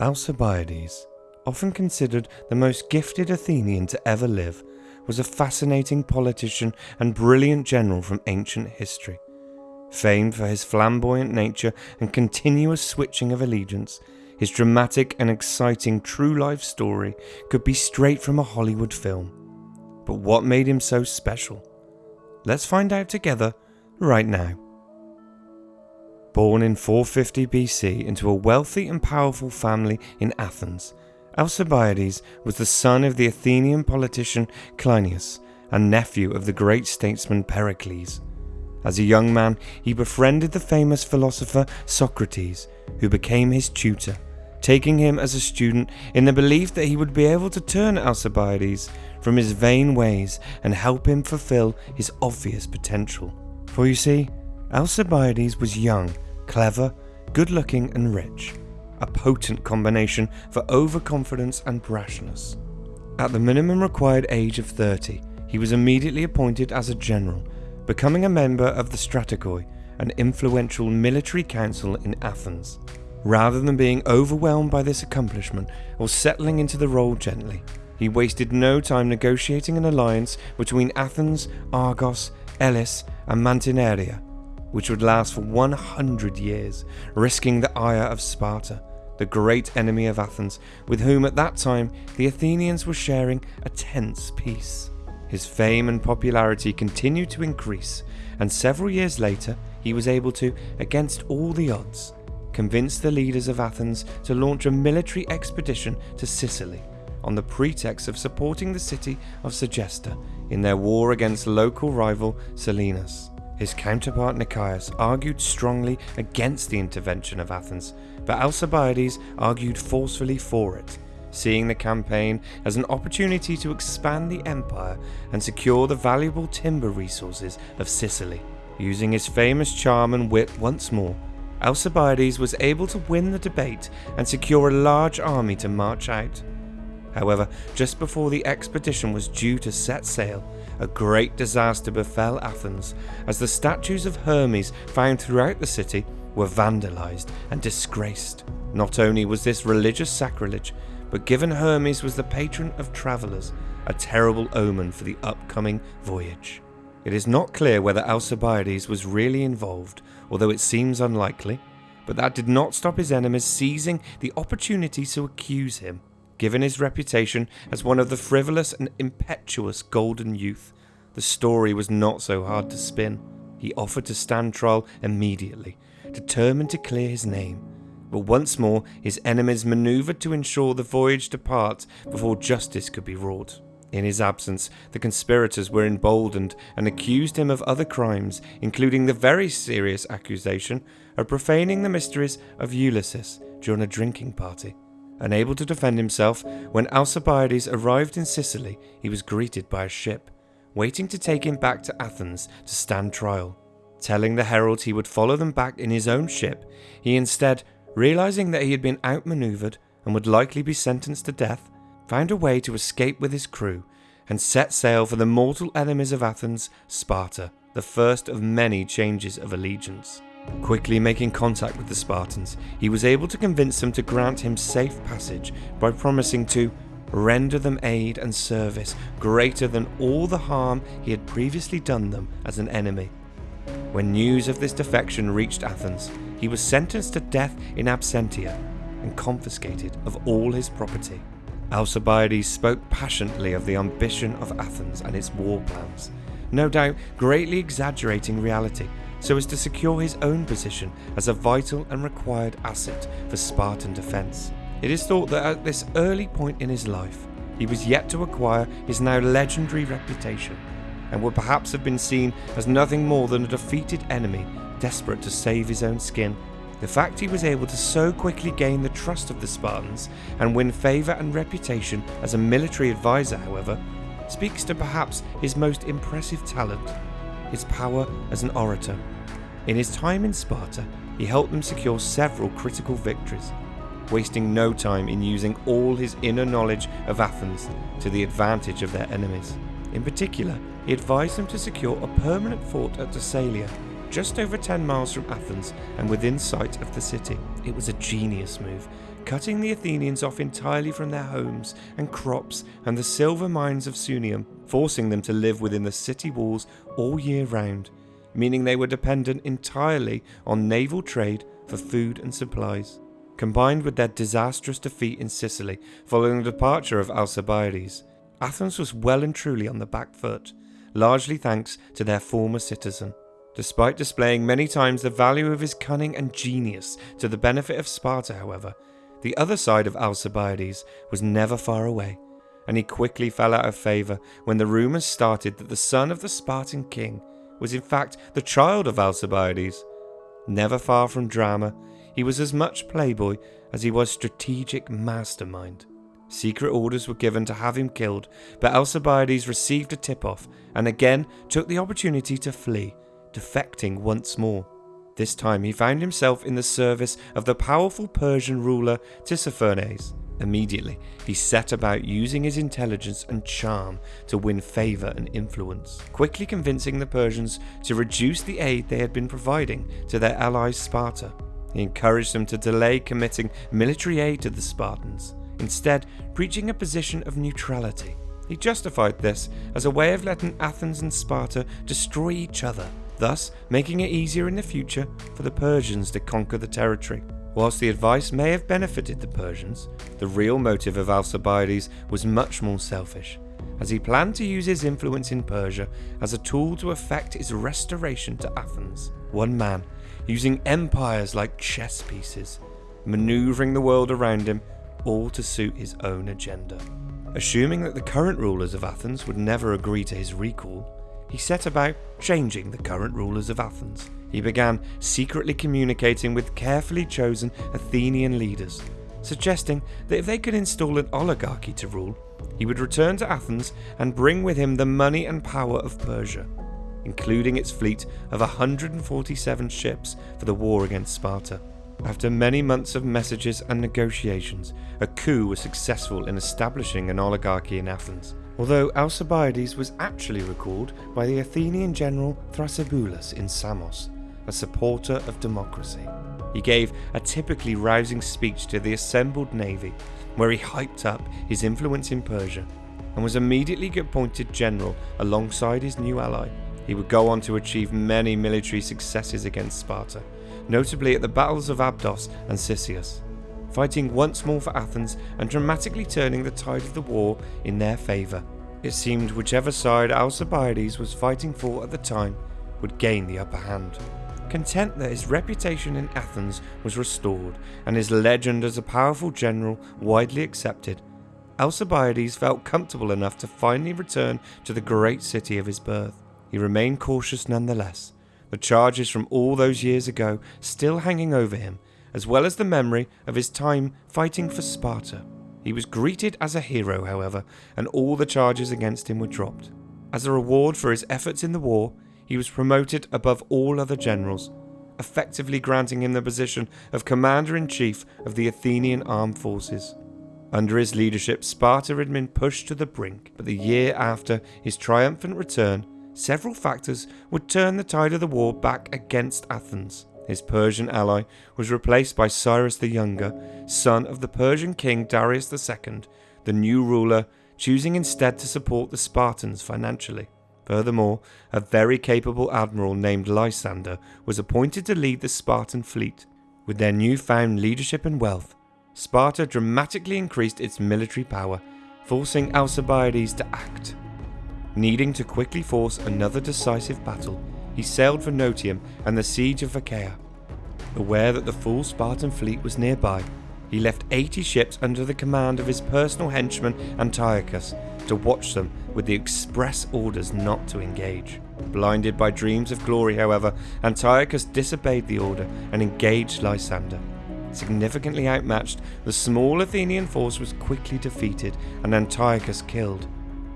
Alcibiades, often considered the most gifted Athenian to ever live, was a fascinating politician and brilliant general from ancient history. Famed for his flamboyant nature and continuous switching of allegiance, his dramatic and exciting true life story could be straight from a Hollywood film. But what made him so special? Let's find out together right now. Born in 450 BC into a wealthy and powerful family in Athens, Alcibiades was the son of the Athenian politician Cleinias and nephew of the great statesman Pericles. As a young man, he befriended the famous philosopher Socrates, who became his tutor, taking him as a student in the belief that he would be able to turn Alcibiades from his vain ways and help him fulfill his obvious potential. For you see, Alcibiades was young, clever, good looking, and rich, a potent combination for overconfidence and brashness. At the minimum required age of 30, he was immediately appointed as a general, becoming a member of the Strategoi, an influential military council in Athens. Rather than being overwhelmed by this accomplishment or settling into the role gently, he wasted no time negotiating an alliance between Athens, Argos, Elis, and Mantinea which would last for 100 years, risking the ire of Sparta, the great enemy of Athens, with whom at that time the Athenians were sharing a tense peace. His fame and popularity continued to increase, and several years later he was able to, against all the odds, convince the leaders of Athens to launch a military expedition to Sicily on the pretext of supporting the city of Segesta in their war against local rival Selinus. His counterpart Nicias argued strongly against the intervention of Athens, but Alcibiades argued forcefully for it, seeing the campaign as an opportunity to expand the empire and secure the valuable timber resources of Sicily. Using his famous charm and wit once more, Alcibiades was able to win the debate and secure a large army to march out. However, just before the expedition was due to set sail, a great disaster befell Athens as the statues of Hermes found throughout the city were vandalized and disgraced. Not only was this religious sacrilege, but given Hermes was the patron of travellers, a terrible omen for the upcoming voyage. It is not clear whether Alcibiades was really involved, although it seems unlikely, but that did not stop his enemies seizing the opportunity to accuse him. Given his reputation as one of the frivolous and impetuous golden youth, the story was not so hard to spin. He offered to stand trial immediately, determined to clear his name. But once more, his enemies manoeuvred to ensure the voyage depart before justice could be wrought. In his absence, the conspirators were emboldened and accused him of other crimes, including the very serious accusation of profaning the mysteries of Eleusis during a drinking party. Unable to defend himself, when Alcibiades arrived in Sicily, he was greeted by a ship, waiting to take him back to Athens to stand trial. Telling the herald he would follow them back in his own ship, he instead, realizing that he had been outmaneuvered and would likely be sentenced to death, found a way to escape with his crew and set sail for the mortal enemies of Athens, Sparta, the first of many changes of allegiance. Quickly making contact with the Spartans, he was able to convince them to grant him safe passage by promising to render them aid and service greater than all the harm he had previously done them as an enemy. When news of this defection reached Athens, he was sentenced to death in absentia and confiscated of all his property. Alcibiades spoke passionately of the ambition of Athens and its war plans, no doubt greatly exaggerating reality so as to secure his own position as a vital and required asset for Spartan defence. It is thought that at this early point in his life, he was yet to acquire his now legendary reputation, and would perhaps have been seen as nothing more than a defeated enemy desperate to save his own skin. The fact he was able to so quickly gain the trust of the Spartans and win favour and reputation as a military advisor, however, speaks to perhaps his most impressive talent his power as an orator. In his time in Sparta, he helped them secure several critical victories, wasting no time in using all his inner knowledge of Athens to the advantage of their enemies. In particular, he advised them to secure a permanent fort at Decelea, just over 10 miles from Athens and within sight of the city. It was a genius move, cutting the Athenians off entirely from their homes and crops and the silver mines of Sunium, forcing them to live within the city walls all year round, meaning they were dependent entirely on naval trade for food and supplies. Combined with their disastrous defeat in Sicily following the departure of Alcibiades, Athens was well and truly on the back foot, largely thanks to their former citizen. Despite displaying many times the value of his cunning and genius to the benefit of Sparta, however, the other side of Alcibiades was never far away, and he quickly fell out of favour when the rumours started that the son of the Spartan king was in fact the child of Alcibiades. Never far from drama, he was as much playboy as he was strategic mastermind. Secret orders were given to have him killed, but Alcibiades received a tip off and again took the opportunity to flee, defecting once more. This time he found himself in the service of the powerful Persian ruler Tissaphernes. Immediately, he set about using his intelligence and charm to win favour and influence, quickly convincing the Persians to reduce the aid they had been providing to their allies Sparta. He encouraged them to delay committing military aid to the Spartans, instead, preaching a position of neutrality. He justified this as a way of letting Athens and Sparta destroy each other, thus making it easier in the future for the Persians to conquer the territory. Whilst the advice may have benefited the Persians, the real motive of Alcibiades was much more selfish, as he planned to use his influence in Persia as a tool to effect his restoration to Athens. One man, using empires like chess pieces, maneuvering the world around him all to suit his own agenda. Assuming that the current rulers of Athens would never agree to his recall, he set about changing the current rulers of Athens. He began secretly communicating with carefully chosen Athenian leaders, suggesting that if they could install an oligarchy to rule, he would return to Athens and bring with him the money and power of Persia, including its fleet of 147 ships for the war against Sparta. After many months of messages and negotiations, a coup was successful in establishing an oligarchy in Athens, although Alcibiades was actually recalled by the Athenian general Thrasybulus in Samos, a supporter of democracy. He gave a typically rousing speech to the assembled navy, where he hyped up his influence in Persia, and was immediately appointed general alongside his new ally. He would go on to achieve many military successes against Sparta, notably at the battles of Abydos and Cyzicus, fighting once more for Athens and dramatically turning the tide of the war in their favour. It seemed whichever side Alcibiades was fighting for at the time would gain the upper hand. Content that his reputation in Athens was restored and his legend as a powerful general widely accepted, Alcibiades felt comfortable enough to finally return to the great city of his birth. He remained cautious nonetheless, the charges from all those years ago still hanging over him, as well as the memory of his time fighting for Sparta. He was greeted as a hero, however, and all the charges against him were dropped. As a reward for his efforts in the war, he was promoted above all other generals, effectively granting him the position of Commander in Chief of the Athenian armed forces. Under his leadership, Sparta had been pushed to the brink, but the year after his triumphant return, several factors would turn the tide of the war back against Athens. His Persian ally was replaced by Cyrus the Younger, son of the Persian king Darius II, the new ruler choosing instead to support the Spartans financially. Furthermore, a very capable admiral named Lysander was appointed to lead the Spartan fleet. With their newfound leadership and wealth, Sparta dramatically increased its military power, forcing Alcibiades to act. Needing to quickly force another decisive battle, he sailed for Notium and the siege of Achaia. Aware that the full Spartan fleet was nearby, he left 80 ships under the command of his personal henchman Antiochus to watch them with the express orders not to engage. Blinded by dreams of glory, however, Antiochus disobeyed the order and engaged Lysander. Significantly outmatched, the small Athenian force was quickly defeated and Antiochus killed.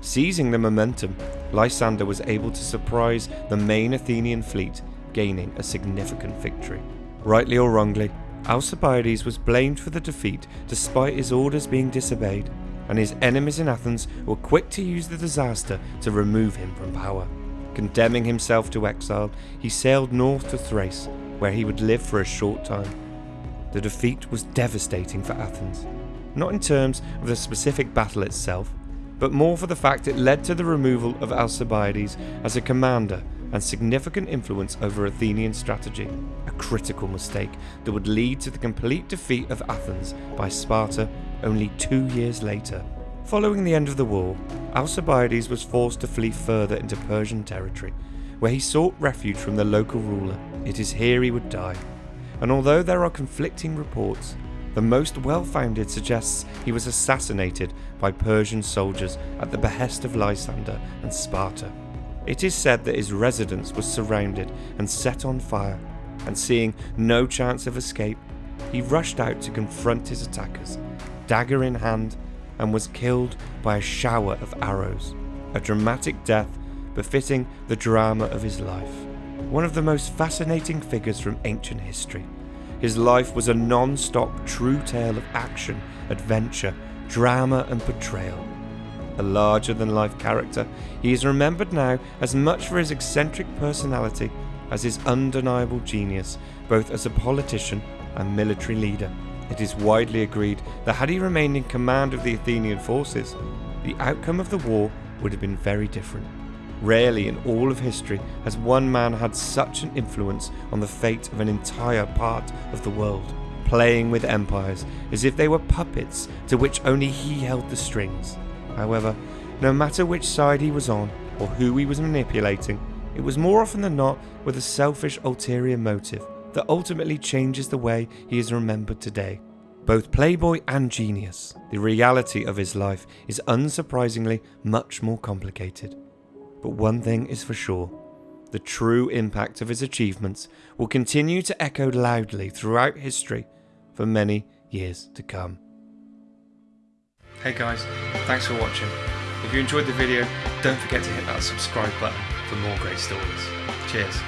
Seizing the momentum, Lysander was able to surprise the main Athenian fleet, gaining a significant victory. Rightly or wrongly, Alcibiades was blamed for the defeat despite his orders being disobeyed, and his enemies in Athens were quick to use the disaster to remove him from power. Condemning himself to exile, he sailed north to Thrace, where he would live for a short time. The defeat was devastating for Athens, not in terms of the specific battle itself, but more for the fact it led to the removal of Alcibiades as a commander and significant influence over Athenian strategy, a critical mistake that would lead to the complete defeat of Athens by Sparta only two years later. Following the end of the war, Alcibiades was forced to flee further into Persian territory, where he sought refuge from the local ruler. It is here he would die. And although there are conflicting reports, the most well founded suggests he was assassinated by Persian soldiers at the behest of Lysander and Sparta. It is said that his residence was surrounded and set on fire, and seeing no chance of escape, he rushed out to confront his attackers, dagger in hand, and was killed by a shower of arrows, a dramatic death befitting the drama of his life. One of the most fascinating figures from ancient history. His life was a non stop true tale of action, adventure, drama, and betrayal a larger than life character, he is remembered now as much for his eccentric personality as his undeniable genius, both as a politician and military leader. It is widely agreed that had he remained in command of the Athenian forces, the outcome of the war would have been very different. Rarely in all of history has one man had such an influence on the fate of an entire part of the world, playing with empires as if they were puppets to which only he held the strings. However, no matter which side he was on or who he was manipulating, it was more often than not with a selfish ulterior motive that ultimately changes the way he is remembered today. Both playboy and genius, the reality of his life is unsurprisingly much more complicated. But one thing is for sure the true impact of his achievements will continue to echo loudly throughout history for many years to come. Hey guys, thanks for watching. If you enjoyed the video, don't forget to hit that subscribe button for more great stories. Cheers.